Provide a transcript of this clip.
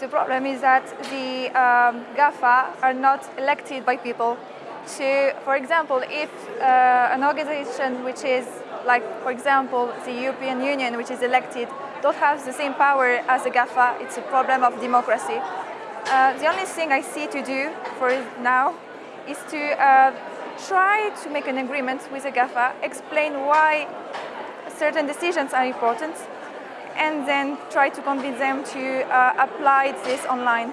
The problem is that the um, GAFA are not elected by people. So, for example, if uh, an organization which is like, for example, the European Union, which is elected, don't have the same power as the GAFA, it's a problem of democracy. Uh, the only thing I see to do for now is to uh, try to make an agreement with the GAFA, explain why certain decisions are important, and then try to convince them to uh, apply this online.